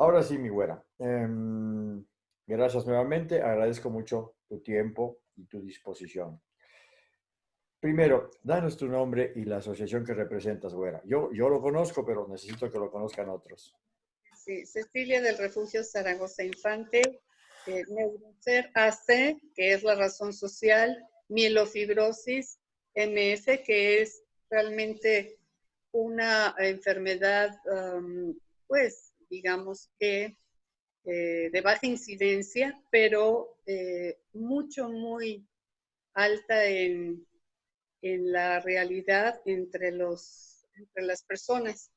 Ahora sí, mi güera. Em, gracias nuevamente. Agradezco mucho tu tiempo y tu disposición. Primero, danos tu nombre y la asociación que representas, güera. Yo, yo lo conozco, pero necesito que lo conozcan otros. Sí, Cecilia del Refugio Zaragoza Infante, eh, Neurocer AC, que es la razón social, mielofibrosis, MS, que es realmente una enfermedad, pues, digamos que eh, de baja incidencia, pero eh, mucho, muy alta en, en la realidad entre, los, entre las personas.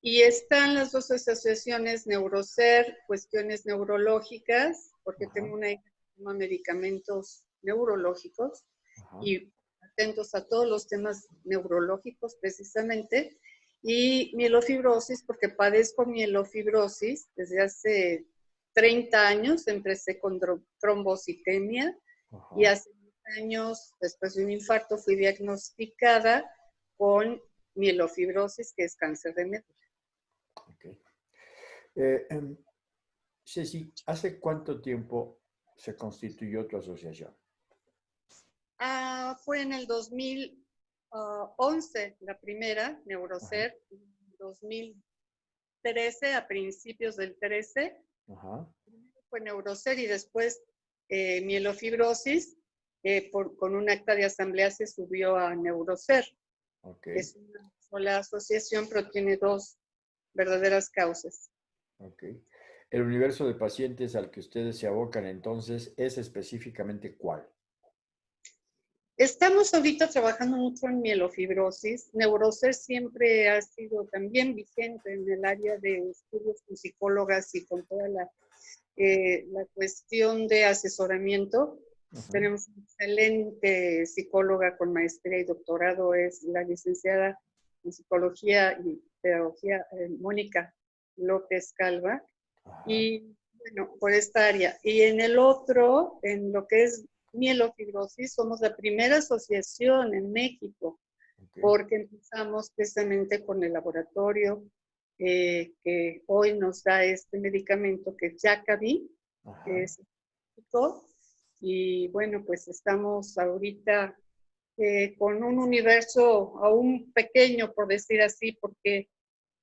Y están las dos asociaciones Neurocer, cuestiones neurológicas, porque tengo una hija que toma medicamentos neurológicos y atentos a todos los temas neurológicos precisamente, y mielofibrosis, porque padezco mielofibrosis desde hace 30 años, empecé con trombocitemia y hace años, después de un infarto, fui diagnosticada con mielofibrosis, que es cáncer de médula. Okay. Eh, em, Ceci, ¿hace cuánto tiempo se constituyó tu asociación? Ah, fue en el 2011, la primera, Neurocer, 2013, a principios del 13. Fue Neurocer y después eh, mielofibrosis, eh, por, con un acta de asamblea se subió a Neurocer. Es una sola asociación, pero tiene dos verdaderas causas. Okay. El universo de pacientes al que ustedes se abocan entonces es específicamente cuál? Estamos ahorita trabajando mucho en mielofibrosis. Neurocer siempre ha sido también vigente en el área de estudios con psicólogas y con toda la, eh, la cuestión de asesoramiento. Tenemos una excelente psicóloga con maestría y doctorado, es la licenciada en psicología y pedagogía eh, Mónica López Calva. Y bueno, por esta área. Y en el otro, en lo que es mielofibrosis, somos la primera asociación en México, porque empezamos precisamente con el laboratorio eh, que hoy nos da este medicamento que es Jackaby, que es y bueno, pues estamos ahorita eh, con un universo aún pequeño, por decir así, porque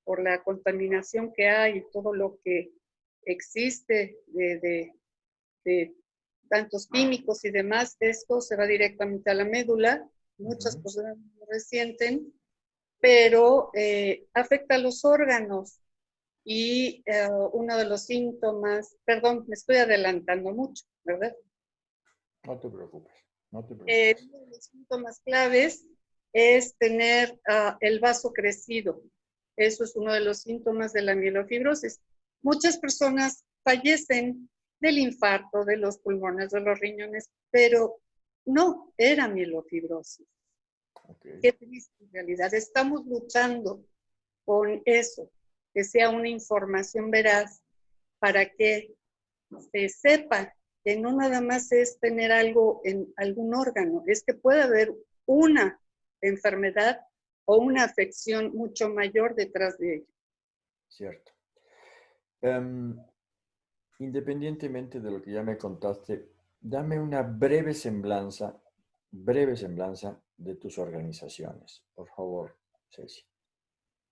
por la contaminación que hay y todo lo que existe de, tantos químicos y demás, esto se va directamente a la médula, muchas personas lo resienten, pero eh, afecta a los órganos y eh, uno de los síntomas, perdón, me estoy adelantando mucho, ¿verdad? No te preocupes, no te eh, preocupes. uno de los síntomas claves es tener ah, el vaso crecido. Eso es uno de los síntomas de la mielofibrosis. Muchas personas fallecen del infarto, de los pulmones, de los riñones, pero no era mielofibrosis. Qué triste en realidad. Estamos luchando con eso, que sea una información veraz para que se sepa que no nada más es tener algo en algún órgano, es que puede haber una enfermedad o una afección mucho mayor detrás de ella. Cierto. Em, independientemente de lo que ya me contaste, dame una breve semblanza, breve semblanza de tus organizaciones, por favor, Ceci.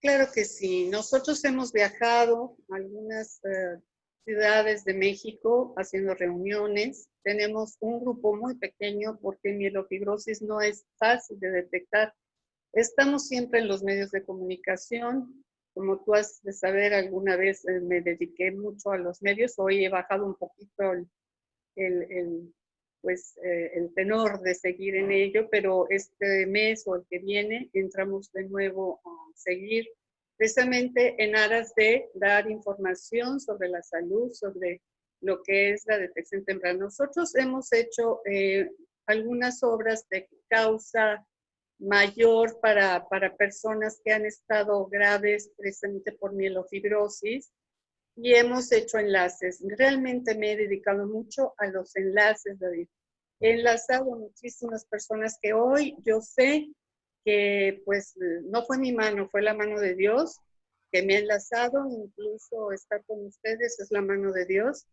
Claro que sí. Nosotros hemos viajado a algunas eh, ciudades de México haciendo reuniones. Tenemos un grupo muy pequeño porque mielofibrosis no es fácil de detectar. Estamos siempre en los medios de comunicación, como tú has de saber, alguna vez eh, me dediqué mucho a los medios, hoy he bajado un poquito el, pues, eh, el tenor de seguir en ello, pero este mes o el que viene entramos de nuevo a seguir precisamente en aras de dar información sobre la salud, sobre lo que es la detección temprana. Nosotros hemos hecho eh, algunas obras de causa mayor para, para personas que han estado graves precisamente por mielofibrosis y hemos hecho enlaces. Realmente me he dedicado mucho a los enlaces, David. He enlazado muchísimas personas que hoy yo sé que pues no fue mi mano, fue la mano de Dios, que me ha enlazado, incluso estar con ustedes es la mano de Dios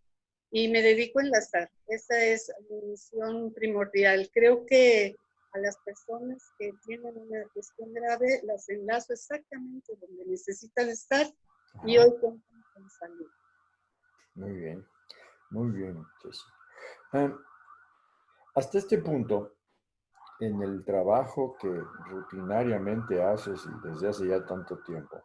y me dedico a enlazar. Esa es mi misión primordial. Creo que a las personas que tienen una cuestión grave las enlazo exactamente donde necesitan estar y hoy con salud. Muy bien, muy bien, hasta este punto, en el trabajo que rutinariamente haces y desde hace ya tanto tiempo,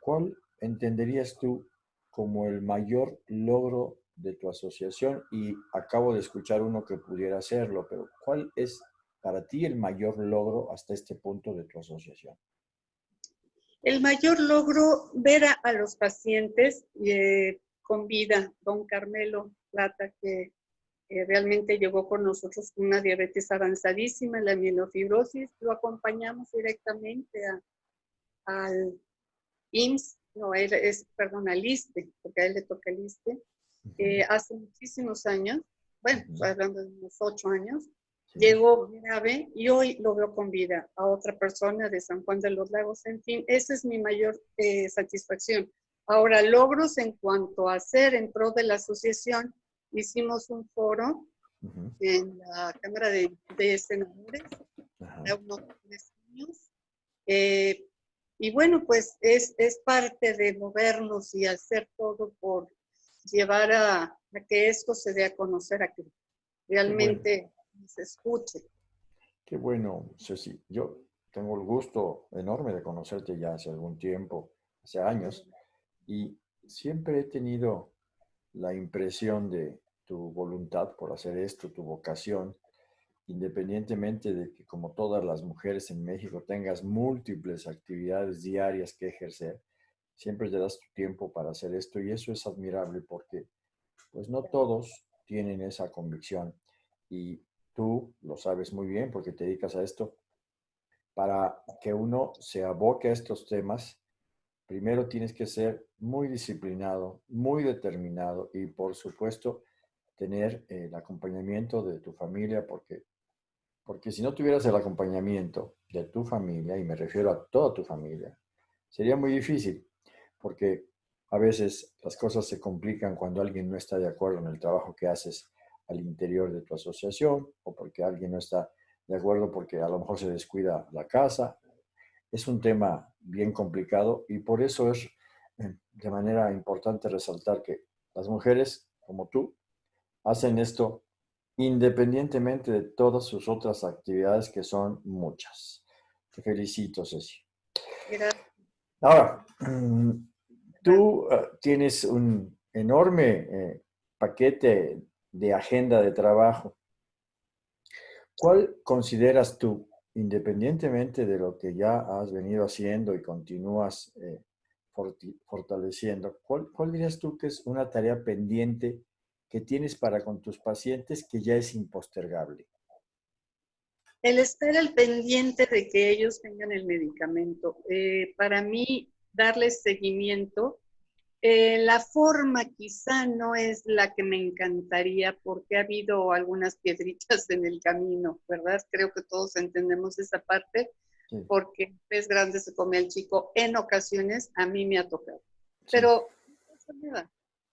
¿cuál entenderías tú como el mayor logro de tu asociación? Y acabo de escuchar uno que pudiera hacerlo, pero ¿cuál es para ti el mayor logro hasta este punto de tu asociación? El mayor logro, ver a, los pacientes eh, con vida. Don Carmelo Plata, que realmente llegó con nosotros con una diabetes avanzadísima, la mielofibrosis, lo acompañamos directamente al IMSS, no, él es, perdón, al ISTE, porque a él le toca el ISTE, eh, hace muchísimos años, bueno, hablando de unos ocho años, llegó grave y hoy lo veo con vida a otra persona de San Juan de los Lagos. En fin, esa es mi mayor eh, satisfacción. Ahora, logros en cuanto a hacer en pro de la asociación, hicimos un foro en la Cámara de, Senadores de unos tres años. Eh, y bueno, pues es, es parte de movernos y hacer todo por llevar a, a que esto se dé a conocer, a que realmente se escuche. Qué bueno, Ceci. Yo tengo el gusto enorme de conocerte ya hace algún tiempo, hace años, y siempre he tenido la impresión de tu voluntad por hacer esto, tu vocación, independientemente de que como todas las mujeres en México tengas múltiples actividades diarias que ejercer, siempre te das tu tiempo para hacer esto y eso es admirable porque pues no todos tienen esa convicción y tú lo sabes muy bien porque te dedicas a esto. Para que uno se aboque a estos temas, primero tienes que ser muy disciplinado, muy determinado y por supuesto tener el acompañamiento de tu familia porque, porque si no tuvieras el acompañamiento de tu familia, y me refiero a toda tu familia, sería muy difícil porque a veces las cosas se complican cuando alguien no está de acuerdo en el trabajo que haces al interior de tu asociación o porque alguien no está de acuerdo porque a lo mejor se descuida la casa. Es un tema bien complicado y por eso es eh, de manera importante resaltar que las mujeres como tú hacen esto independientemente de todas sus otras actividades que son muchas. Te felicito, Ceci. Ahora, mm, tú eh, tienes un enorme eh, paquete de agenda de trabajo. ¿Cuál consideras tú, independientemente de lo que ya has venido haciendo y continúas eh, fortaleciendo, ¿cuál, ¿cuál dirías tú que es una tarea pendiente que tienes para con tus pacientes que ya es impostergable? El estar al pendiente de que ellos tengan el medicamento. Eh, para mí, darles seguimiento eh, la forma quizá no es la que me encantaría porque ha habido algunas piedritas en el camino, ¿verdad? Creo que todos entendemos esa parte porque el pez grande se come al chico en ocasiones, a mí me ha tocado. Pero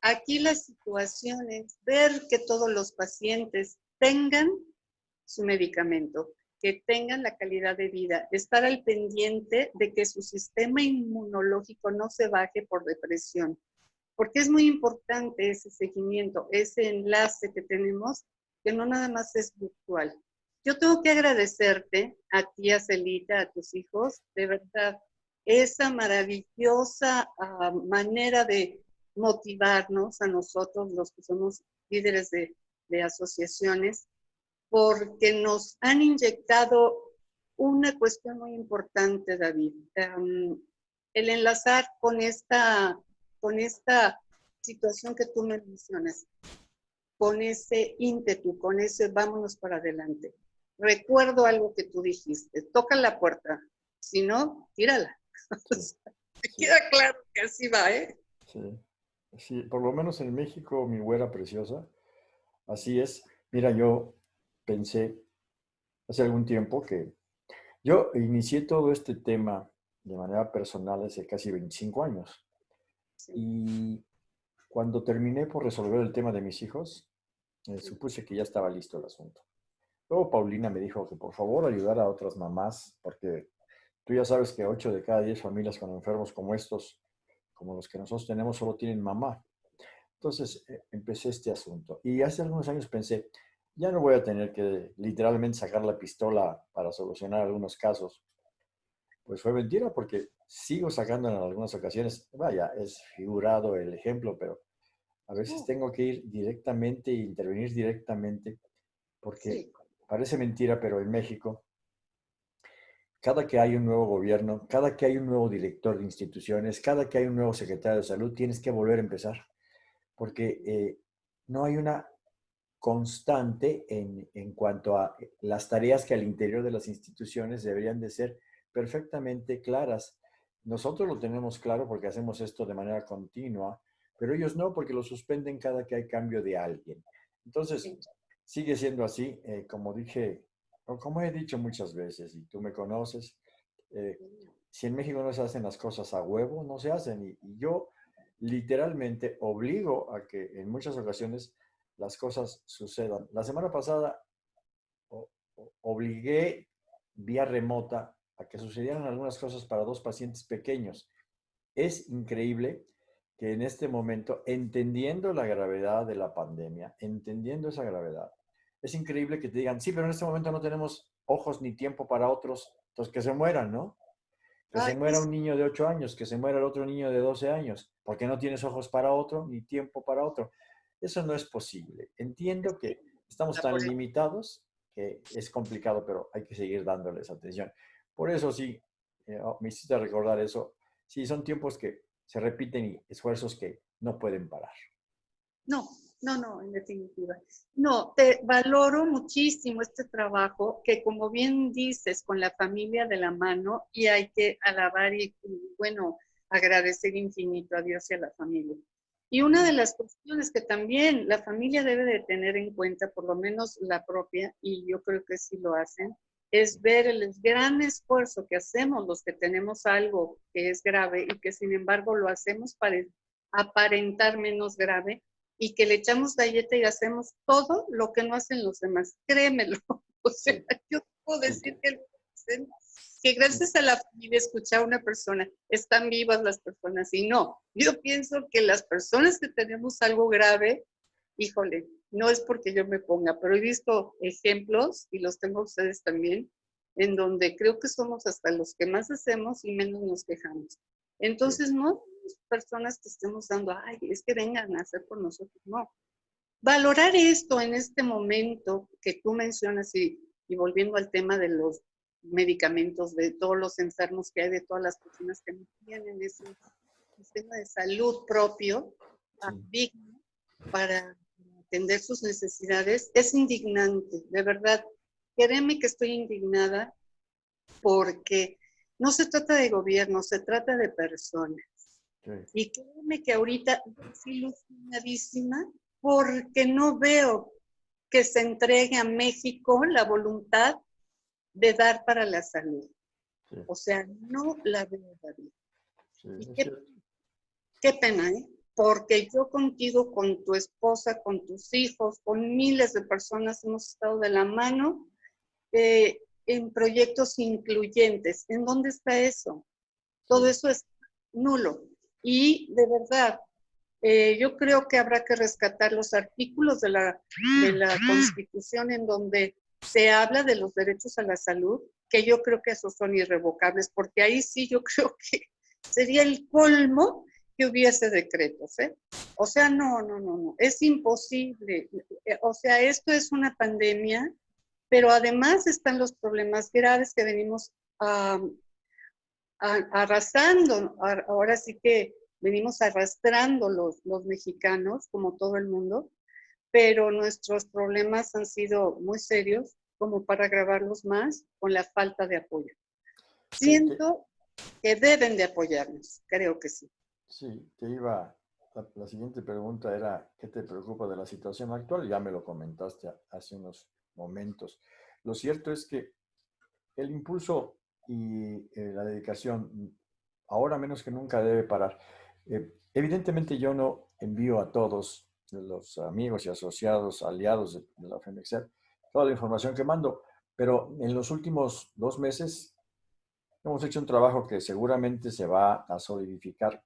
aquí la situación es ver que todos los pacientes tengan su medicamento, que tengan la calidad de vida, estar al pendiente de que su sistema inmunológico no se baje por depresión, porque es muy importante ese seguimiento, ese enlace que tenemos, que no nada más es virtual. Yo tengo que agradecerte a ti, a Celita, a tus hijos, de verdad, esa maravillosa ah, manera de motivarnos a nosotros, los que somos líderes de, de asociaciones, porque nos han inyectado una cuestión muy importante, David. el enlazar con esta, con esta situación que tú me mencionas, con ese ímpetu, con ese vámonos para adelante. Recuerdo algo que tú dijiste, toca la puerta, si no, tírala. queda claro que así va, ¿eh? Sí. sí, por lo menos en México, mi güera preciosa, así es. Mira, yo pensé hace algún tiempo que yo inicié todo este tema de manera personal hace casi 25 años. Y cuando terminé por resolver el tema de mis hijos, eh, supuse que ya estaba listo el asunto. Luego Paulina me dijo que por favor ayudara a otras mamás, porque tú ya sabes que 8 de cada 10 familias con enfermos como estos, como los que nosotros tenemos, solo tienen mamá. Entonces eh, empecé este asunto. Y hace algunos años pensé, ya no voy a tener que literalmente sacar la pistola para solucionar algunos casos. Pues fue mentira porque sigo sacando en algunas ocasiones, vaya, es figurado el ejemplo, pero a veces tengo que ir directamente e intervenir directamente porque parece mentira, pero en México, cada que hay un nuevo gobierno, cada que hay un nuevo director de instituciones, cada que hay un nuevo secretario de salud, tienes que volver a empezar porque eh, no hay una constante en, en, cuanto a las tareas que al interior de las instituciones deberían de ser perfectamente claras. Nosotros lo tenemos claro porque hacemos esto de manera continua, pero ellos no porque lo suspenden cada que hay cambio de alguien. Entonces, sigue siendo así, eh, como dije, o como he dicho muchas veces, y tú me conoces, eh, si en México no se hacen las cosas a huevo, no se hacen. y yo literalmente obligo a que en muchas ocasiones las cosas sucedan. La semana pasada obligué vía remota a que sucedieran algunas cosas para dos pacientes pequeños. Es increíble que en este momento, entendiendo la gravedad de la pandemia, entendiendo esa gravedad, es increíble que te digan, sí, pero en este momento no tenemos ojos ni tiempo para otros, entonces que se mueran, ¿no? Que se muera un niño de 8 años, que se muera el otro niño de 12 años, porque no tienes ojos para otro ni tiempo para otro. Eso no es posible. Entiendo que estamos tan limitados que es complicado, pero hay que seguir dándoles atención. Por eso sí, eh, oh, me hiciste recordar eso. Sí, son tiempos que se repiten y esfuerzos que no pueden parar. No, no, no, en definitiva. No, te valoro muchísimo este trabajo que como bien dices, con la familia de la mano y hay que alabar y, bueno, agradecer infinito a Dios y a la familia. Y una de las cuestiones que también la familia debe de tener en cuenta, por lo menos la propia, y yo creo que sí lo hacen, es ver el gran esfuerzo que hacemos los que tenemos algo que es grave y que sin embargo lo hacemos para aparentar menos grave y que le echamos galleta y hacemos todo lo que no hacen los demás. Créemelo. O sea, yo puedo decir que, que gracias a la familia escuchar a una persona, están vivas las personas y no. Yo pienso que las personas que tenemos algo grave, híjole, no es porque yo me ponga, pero he visto ejemplos y los tengo ustedes también, en donde creo que somos hasta los que más hacemos y menos nos quejamos. Entonces, no personas que estemos dando, ay, es que vengan a hacer por nosotros, no. Valorar esto en este momento que tú mencionas y, y volviendo al tema de los medicamentos, de todos los enfermos que hay, de todas las personas que no tienen ese sistema de salud propio, digno, para atender sus necesidades, es indignante, de verdad. Créeme que estoy indignada porque no se trata de gobierno, se trata de personas. Y créeme que ahorita estoy ilusionadísima porque no veo que se entregue a México la voluntad de dar para la salud. O sea, no la veo, David. qué, qué, pena, ¿eh? Porque yo contigo, con tu esposa, con tus hijos, con miles de personas hemos estado de la mano eh, en proyectos incluyentes. ¿En dónde está eso? Todo eso es nulo. Y de verdad, eh, yo creo que habrá que rescatar los artículos de la, de la Constitución en donde se habla de los derechos a la salud, que yo creo que esos son irrevocables, porque ahí sí yo creo que sería el colmo que hubiese decretos, ¿eh? O sea, no, no, no, no, es imposible. Eh, o sea, esto es una pandemia, pero además están los problemas graves que venimos a arrasando, ahora sí que venimos arrastrando los, los mexicanos, como todo el mundo, pero nuestros problemas han sido muy serios como para agravarlos más con la falta de apoyo. Siento que deben de apoyarnos, creo que sí. Sí, te iba, la, la, siguiente pregunta era, ¿qué te preocupa de la situación actual? Ya me lo comentaste hace unos momentos. Lo cierto es que el impulso y eh, la dedicación ahora menos que nunca debe parar. Eh, evidentemente yo no envío a todos los amigos y asociados, aliados de, la FEMEXER, toda la información que mando, pero en los últimos dos meses hemos hecho un trabajo que seguramente se va a solidificar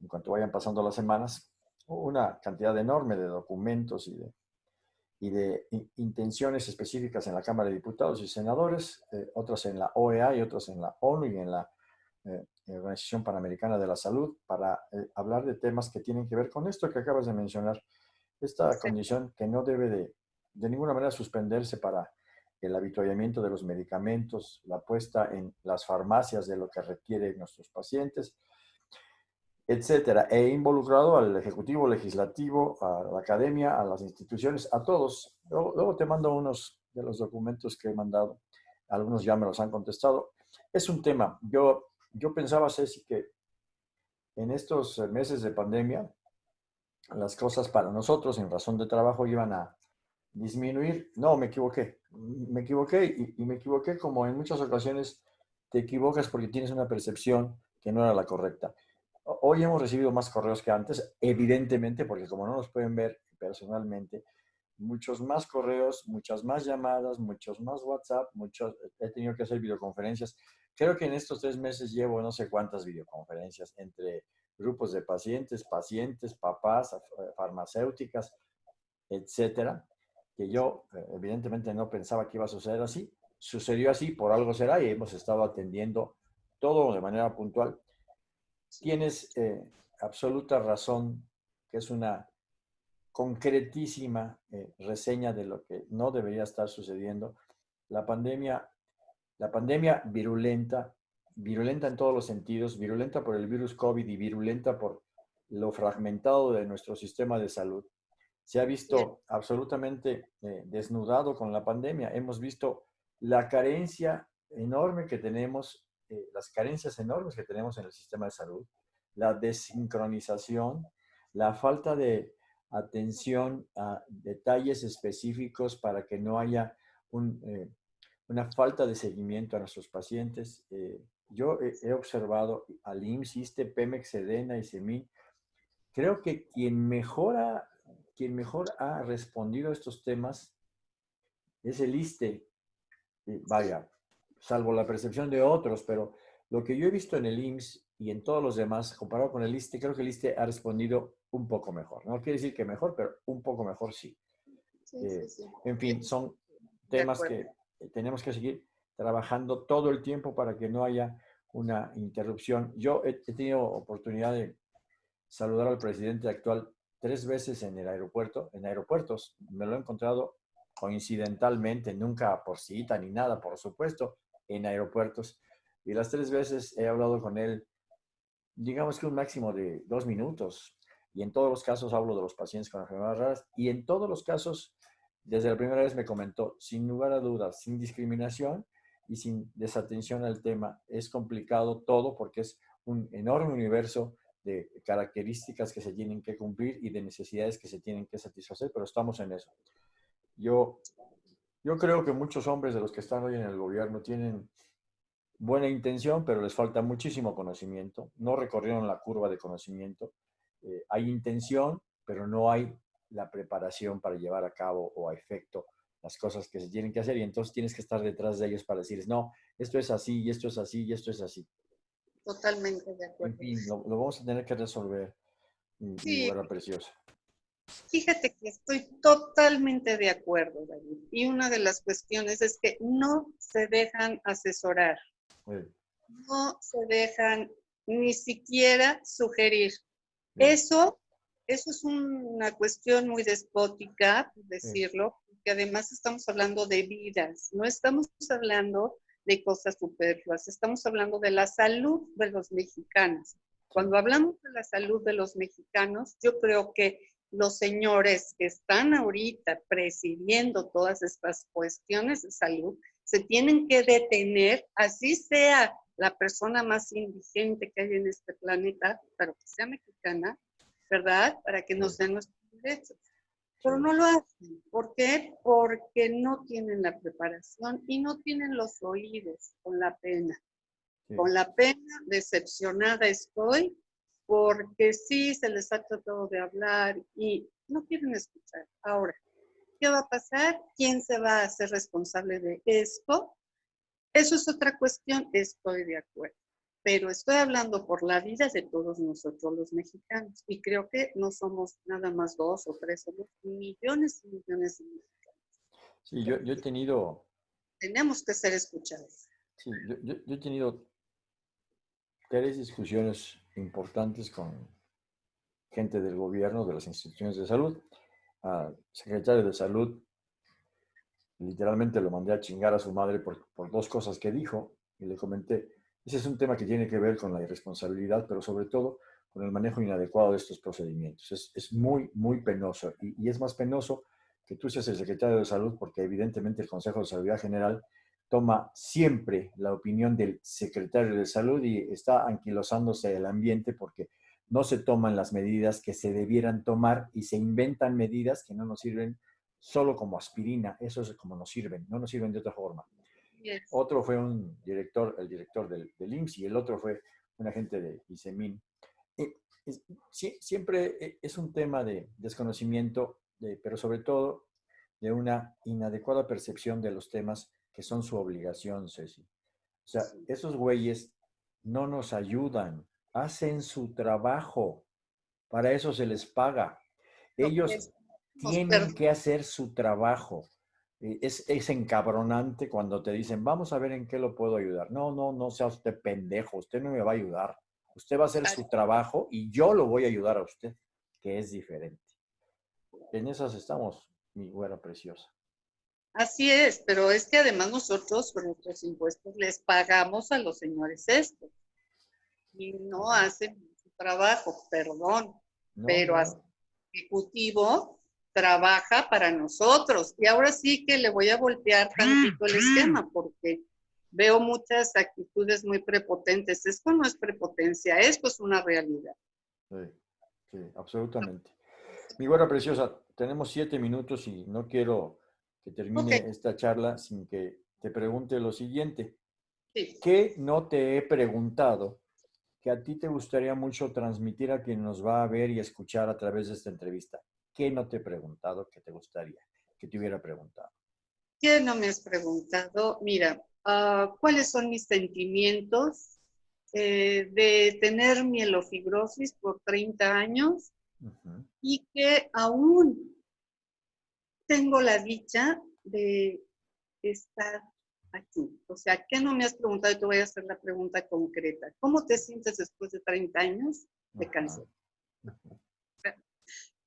en cuanto vayan pasando las semanas, una cantidad enorme de documentos y de, y de intenciones específicas en la Cámara de Diputados y Senadores, eh, otras en la OEA y otras en la ONU y en la eh, Organización Panamericana de la Salud, para eh, hablar de temas que tienen que ver con esto que acabas de mencionar, esta condición que no debe de, de ninguna manera suspenderse para el habituallamiento de los medicamentos, la puesta en las farmacias de lo que requieren nuestros pacientes, etcétera. He involucrado al Ejecutivo, Legislativo, a la Academia, a las instituciones, a todos. Luego, te mando unos de los documentos que he mandado. Algunos ya me los han contestado. Es un tema. Yo, yo pensaba, Ceci, que en estos meses de pandemia, las cosas para nosotros en razón de trabajo iban a disminuir. No, me equivoqué. Me equivoqué y, me equivoqué como en muchas ocasiones te equivocas porque tienes una percepción que no era la correcta. Hoy hemos recibido más correos que antes, evidentemente, porque como no nos pueden ver personalmente, muchos más correos, muchas más llamadas, muchos más WhatsApp, muchos, he tenido que hacer videoconferencias. Creo que en estos tres meses llevo no sé cuántas videoconferencias entre grupos de pacientes, pacientes, papás, farmacéuticas, etcétera, que yo eh, evidentemente no pensaba que iba a suceder así. Sucedió así, por algo será, y hemos estado atendiendo todo de manera puntual tienes eh, absoluta razón, que es una concretísima eh, reseña de lo que no debería estar sucediendo. La pandemia, la pandemia virulenta, virulenta en todos los sentidos, virulenta por el virus COVID y virulenta por lo fragmentado de nuestro sistema de salud, se ha visto absolutamente eh, desnudado con la pandemia. Hemos visto la carencia enorme que tenemos eh, las carencias enormes que tenemos en el sistema de salud, la desincronización, la falta de atención a detalles específicos para que no haya eh, una falta de seguimiento a nuestros pacientes. Eh, yo he, observado al IMSS, ISTE, Pemex, Sedena y SEMI. Creo que quien mejora, quien mejor ha respondido a estos temas es el ISTE. vaya, salvo la percepción de otros, pero lo que yo he visto en el IMSS y en todos los demás, comparado con el ISTE, creo que el ISTE ha respondido un poco mejor. No quiere decir que mejor, pero un poco mejor sí. Eh, en fin, son temas que tenemos que seguir trabajando todo el tiempo para que no haya una interrupción. Yo he, tenido oportunidad de saludar al presidente actual tres veces en el aeropuerto, en aeropuertos. Me lo he encontrado coincidentalmente, nunca por cita ni nada, por supuesto, en aeropuertos. Y las tres veces he hablado con él, digamos que un máximo de dos minutos. Y en todos los casos hablo de los pacientes con enfermedades raras. Y en todos los casos, desde la primera vez me comentó, sin lugar a dudas, sin discriminación y sin desatención al tema, es complicado todo porque es un enorme universo de características que se tienen que cumplir y de necesidades que se tienen que satisfacer, pero estamos en eso. Yo yo creo que muchos hombres de los que están hoy en el gobierno tienen buena intención, pero les falta muchísimo conocimiento. No recorrieron la curva de conocimiento. Eh, hay intención, pero no hay la preparación para llevar a cabo o a efecto las cosas que se tienen que hacer y entonces tienes que estar detrás de ellos para decirles, no, esto es así, y esto es así, y esto es así. Totalmente de acuerdo. En fin, lo, vamos a tener que resolver, sí. preciosa. Fíjate que estoy totalmente de acuerdo, David. Y una de las cuestiones es que no se dejan asesorar. No se dejan ni siquiera sugerir. Eso, eso es una cuestión muy despótica, decirlo, porque además estamos hablando de vidas, no estamos hablando de cosas superfluas, estamos hablando de la salud de los mexicanos. Cuando hablamos de la salud de los mexicanos, yo creo que los señores que están ahorita presidiendo todas estas cuestiones de salud se tienen que detener, así sea la persona más indigente que hay en este planeta, pero que sea mexicana, ¿verdad? Para que nos den nuestros derechos. Pero no lo hacen. ¿Por qué? Porque no tienen la preparación y no tienen los oídos con la pena. Con la pena, decepcionada estoy, porque sí se les ha tratado de hablar y no quieren escuchar. Ahora, ¿qué va a pasar? ¿Quién se va a hacer responsable de esto? Eso es otra cuestión, estoy de acuerdo. Pero estoy hablando por la vida de todos nosotros los mexicanos. Y creo que no somos nada más dos o tres, somos millones y millones de mexicanos. Sí, yo, he tenido... Tenemos que ser escuchados. Sí, yo he tenido tres discusiones importantes con gente del gobierno, de las instituciones de salud. Al secretario de salud, literalmente lo mandé a chingar a su madre por, por dos cosas que dijo y le comenté, ese es un tema que tiene que ver con la irresponsabilidad, pero sobre todo con el manejo inadecuado de estos procedimientos. Es, muy, muy penoso y, y, es más penoso que tú seas el secretario de salud porque evidentemente el Consejo de Salud General toma siempre la opinión del secretario de salud y está anquilosándose el ambiente porque no se toman las medidas que se debieran tomar y se inventan medidas que no nos sirven solo como aspirina, eso es como nos sirven, no nos sirven de otra forma. Otro fue un director, el director del, del, IMSS y el otro fue un agente de ISEMIN. siempre e, es un tema de desconocimiento, pero sobre todo de una inadecuada percepción de los temas que son su obligación, Ceci. O sea, esos güeyes no nos ayudan, hacen su trabajo, para eso se les paga. Ellos tienen que hacer su trabajo. Es, es, encabronante cuando te dicen, vamos a ver en qué lo puedo ayudar. No, no, no sea usted pendejo, usted no me va a ayudar. Usted va a hacer su trabajo y yo lo voy a ayudar a usted, que es diferente. En esas estamos, mi güera preciosa. Así es, pero es que además nosotros con nuestros impuestos les pagamos a los señores esto y no hacen su trabajo, perdón, pero el ejecutivo trabaja para nosotros. Y ahora sí que le voy a voltear tantito el esquema porque veo muchas actitudes muy prepotentes. Esto no es prepotencia, esto es una realidad. Sí, sí, absolutamente. Mi buena preciosa, tenemos siete minutos y no quiero que termine esta charla sin que te pregunte lo siguiente. ¿Qué no te he preguntado que a ti te gustaría mucho transmitir a quien nos va a ver y escuchar a través de esta entrevista? ¿Qué no te he preguntado que te gustaría que te hubiera preguntado? ¿Qué no me has preguntado? Mira, ah, ¿cuáles son mis sentimientos eh, de tener mielofibrosis por 30 años y que aún tengo la dicha de estar aquí. O sea, ¿qué no me has preguntado? Y te voy a hacer la pregunta concreta. ¿Cómo te sientes después de 30 años de cáncer?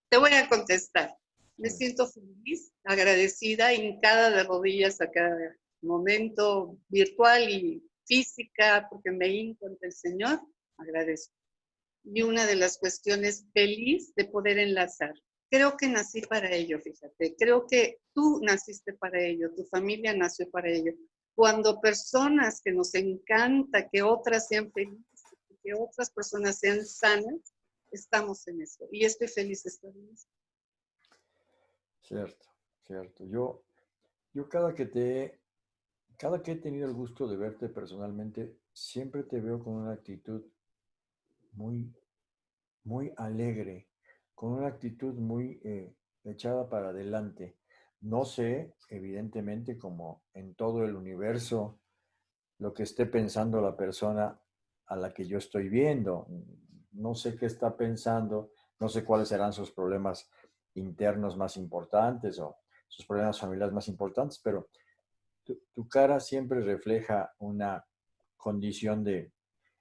Te voy a contestar. Me siento feliz, agradecida, hincada de rodillas a cada momento virtual y física, porque me hinco ante el Señor, agradezco. Y una de las cuestiones feliz de poder enlazar creo que nací para ello, fíjate. Creo que tú naciste para ello, tu familia nació para ello. Cuando personas que nos encanta que otras sean felices, que otras personas sean sanas, estamos en eso. Y estoy feliz de estar en eso. Cierto, cierto. Yo, yo cada que te cada que he tenido el gusto de verte personalmente, siempre te veo con una actitud muy, muy alegre, con una actitud muy eh, echada para adelante. No sé, evidentemente, como en todo el universo, lo que esté pensando la persona a la que yo estoy viendo. No sé qué está pensando, no sé cuáles serán sus problemas internos más importantes o sus problemas familiares más importantes, pero tu, cara siempre refleja una condición de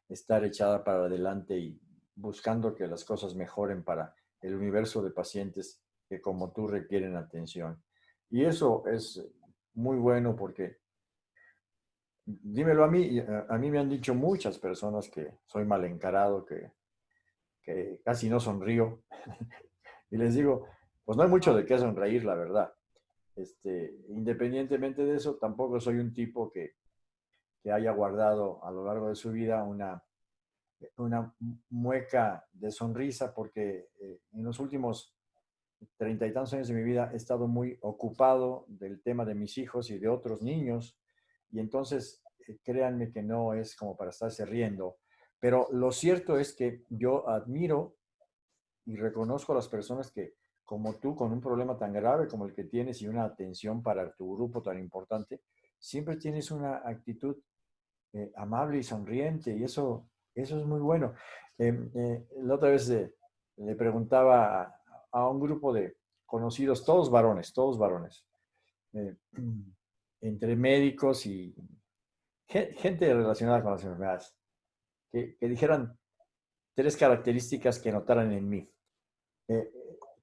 estar echada para adelante y buscando que las cosas mejoren para el universo de pacientes que como tú requieren atención. Y eso es muy bueno porque, dímelo a mí, a mí me han dicho muchas personas que soy mal encarado, que, que casi no sonrío. y les digo, pues no hay mucho de qué sonreír, la verdad. Este, independientemente de eso, tampoco soy un tipo que, que haya guardado a lo largo de su vida una una mueca de sonrisa porque eh, en los últimos treinta y tantos años de mi vida he estado muy ocupado del tema de mis hijos y de otros niños y entonces créanme que no es como para estarse riendo, pero lo cierto es que yo admiro y reconozco a las personas que, como tú, con un problema tan grave como el que tienes y una atención para tu grupo tan importante, siempre tienes una actitud eh, amable y sonriente y eso, eso es muy bueno. Em, eh, la otra vez le preguntaba a, un grupo de conocidos, todos varones, todos varones, eh, entre médicos y gente relacionada con las enfermedades, que, dijeran tres características que notaran en mí.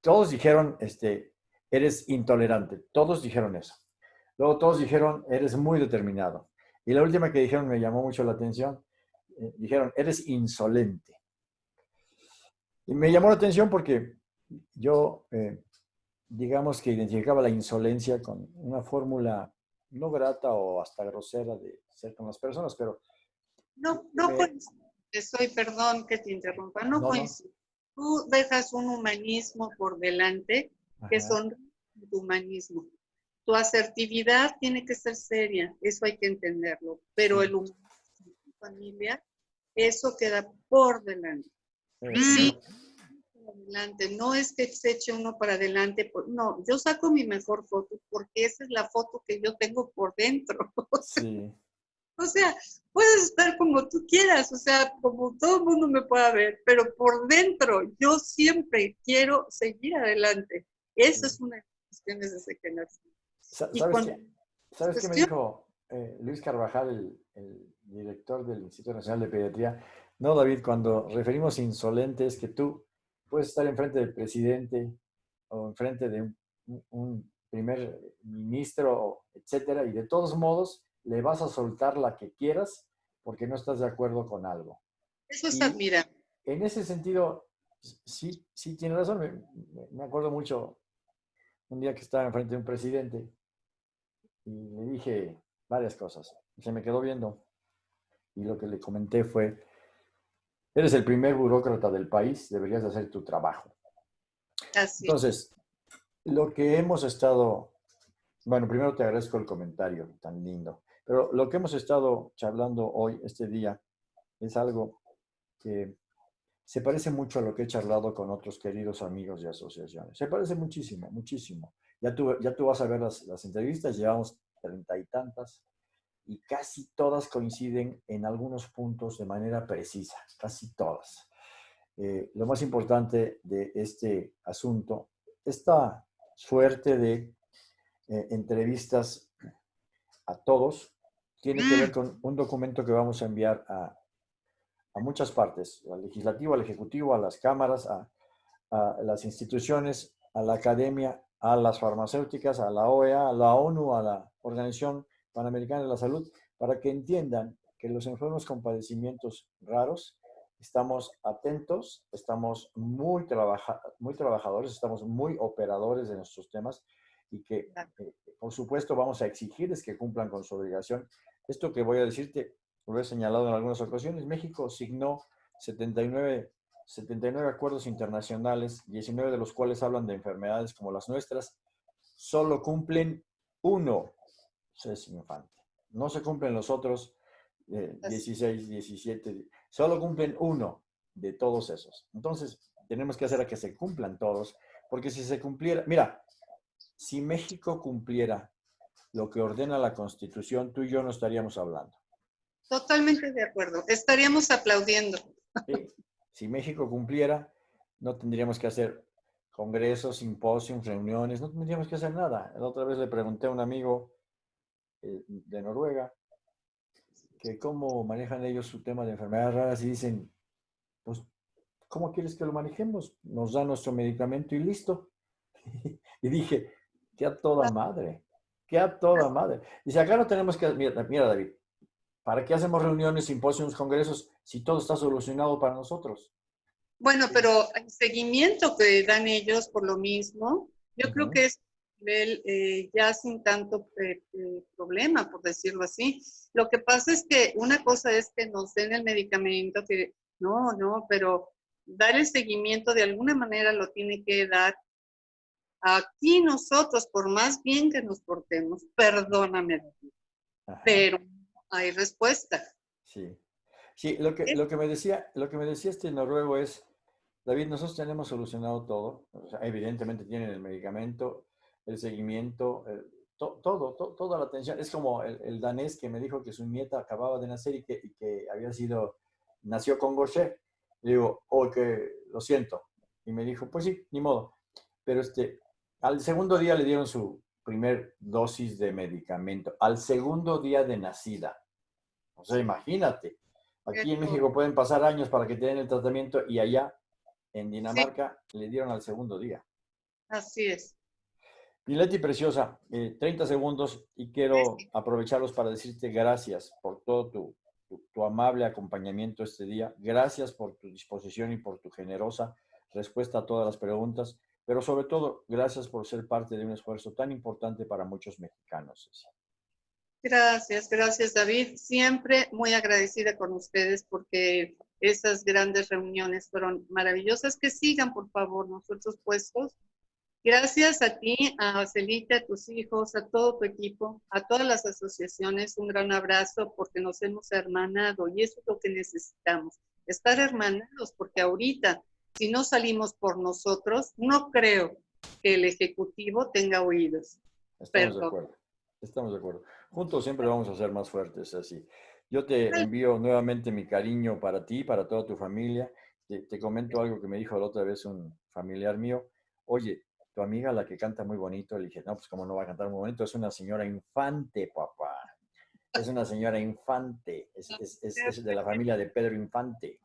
todos dijeron, este, eres intolerante, todos dijeron eso. Luego todos dijeron, eres muy determinado. Y la última que dijeron me llamó mucho la atención. Eh, dijeron, eres insolente. Y me llamó la atención porque yo, eh, digamos que identificaba la insolencia con una fórmula no grata o hasta grosera de ser con las personas, pero... No, no Soy, perdón que te interrumpa, no, no Tú dejas un humanismo por delante que son tu humanismo. Tu asertividad tiene que ser seria, eso hay que entenderlo, pero el humor tu familia, eso queda por delante. Sí, adelante. No es que se eche uno para adelante. No, yo saco mi mejor foto porque esa es la foto que yo tengo por dentro. O sea, puedes estar como tú quieras, o sea, como todo el mundo me pueda ver, pero por dentro yo siempre quiero seguir adelante. Eso es una de las cuestiones que nací. ¿Sabes, qué, me dijo eh, Luis Carvajal, el, director del Instituto Nacional de Pediatría? No, David, cuando referimos insolentes, que tú puedes estar enfrente del presidente o enfrente de un, primer ministro, etcétera, y de todos modos le vas a soltar la que quieras porque no estás de acuerdo con algo. Eso es admirable. En ese sentido, sí, sí tiene razón. Me, me, acuerdo mucho un día que estaba enfrente de un presidente y le dije varias cosas. Se me quedó viendo y lo que le comenté fue, eres el primer burócrata del país, deberías hacer tu trabajo. Entonces, lo que hemos estado, bueno, primero te agradezco el comentario tan lindo, pero lo que hemos estado charlando hoy, este día, es algo que se parece mucho a lo que he charlado con otros queridos amigos de asociaciones. Se parece muchísimo, muchísimo. Ya tú, ya tú vas a ver las, las entrevistas, llevamos treinta y tantas, y casi todas coinciden en algunos puntos de manera precisa, casi todas. Eh, lo más importante de este asunto, esta suerte de eh, entrevistas a todos, tiene que ver con un documento que vamos a enviar a, a muchas partes, al legislativo, al ejecutivo, a las cámaras, a, a las instituciones, a la academia, a las farmacéuticas, a la OEA, a la ONU, a la Organización Panamericana de la Salud, para que entiendan que los enfermos con padecimientos raros estamos atentos, estamos muy, trabaja muy trabajadores, estamos muy operadores de nuestros temas y que, eh, por supuesto, vamos a exigirles que cumplan con su obligación. Esto que voy a decirte, lo he señalado en algunas ocasiones, México signó 79 79 acuerdos internacionales, 19 de los cuales hablan de enfermedades como las nuestras, solo cumplen uno, es Infante. No se cumplen los otros 16, eh, 17, solo cumplen uno de todos esos. Entonces, tenemos que hacer a que se cumplan todos, porque si se cumpliera, mira, si México cumpliera lo que ordena la Constitución, tú y yo no estaríamos hablando. Totalmente de acuerdo. Estaríamos aplaudiendo. Si México cumpliera, no tendríamos que hacer congresos, simposios, reuniones, no tendríamos que hacer nada. La otra vez le pregunté a un amigo eh, de Noruega que cómo manejan ellos su tema de enfermedades raras y dicen, pues, ¿cómo quieres que lo manejemos? Nos da nuestro medicamento y listo. y dije, que a toda madre, que a toda madre. Dice, acá no tenemos que, mira, mira David, ¿Para qué hacemos reuniones, simposios, congresos si todo está solucionado para nosotros? Bueno, pero el seguimiento que dan ellos por lo mismo, yo creo que es nivel eh, ya sin tanto eh, eh, problema, por decirlo así. Lo que pasa es que una cosa es que nos den el medicamento, que no, no, pero dar el seguimiento de alguna manera lo tiene que dar aquí nosotros, por más bien que nos portemos, perdóname, pero hay respuesta. Sí. Sí, lo que, lo que, me, decía, lo que me decía este noruego es, David, nosotros tenemos solucionado todo. evidentemente tienen el medicamento, el seguimiento, todo, toda la atención. Es como el, danés que me dijo que su nieta acababa de nacer y que, y que había sido, nació con Gaucher. Le digo, que lo siento. Y me dijo, pues sí, ni modo. Pero este, al segundo día le dieron su primer dosis de medicamento. Al segundo día de nacida. O sea, imagínate. Aquí en México pueden pasar años para que te den el tratamiento y allá, en Dinamarca, le dieron al segundo día. Así es. Pileti Preciosa, 30 eh, segundos y quiero aprovecharlos para decirte gracias por todo tu, tu, amable acompañamiento este día. Gracias por tu disposición y por tu generosa respuesta a todas las preguntas, pero sobre todo, gracias por ser parte de un esfuerzo tan importante para muchos mexicanos. Gracias, gracias David. Siempre muy agradecida con ustedes porque esas grandes reuniones fueron maravillosas. Que sigan, por favor, nosotros puestos. Gracias a ti, a Celita, a tus hijos, a todo tu equipo, a todas las asociaciones. Un gran abrazo porque nos hemos hermanado y eso es lo que necesitamos. Estar hermanados porque ahorita, si no salimos por nosotros, no creo que el Ejecutivo tenga oídos. Estamos de acuerdo. Estamos de acuerdo. Juntos siempre vamos a ser más fuertes, así. Yo te envío nuevamente mi cariño para ti, para toda tu familia. Te, comento algo que me dijo la otra vez un familiar mío. Oye, tu amiga, la que canta muy bonito, le dije, no, pues como no va a cantar muy bonito, es una señora infante, papá. Es una señora infante, es, es, de la familia de Pedro Infante.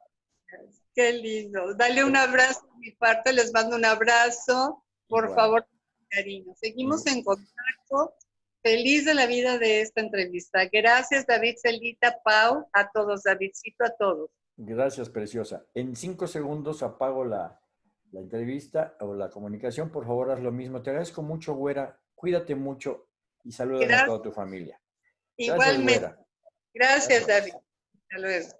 Qué lindo. Dale un abrazo a mi parte, les mando un abrazo. Por favor, cariño. Seguimos en contacto. Feliz de la vida de esta entrevista. Gracias, David Celita, Pau, a todos, Davidcito, a todos. Gracias, preciosa. En cinco segundos apago la, entrevista o la comunicación. Por favor, haz lo mismo. Te agradezco mucho, güera. Cuídate mucho y saludos a toda tu familia. Igualmente. Gracias, David. Hasta luego.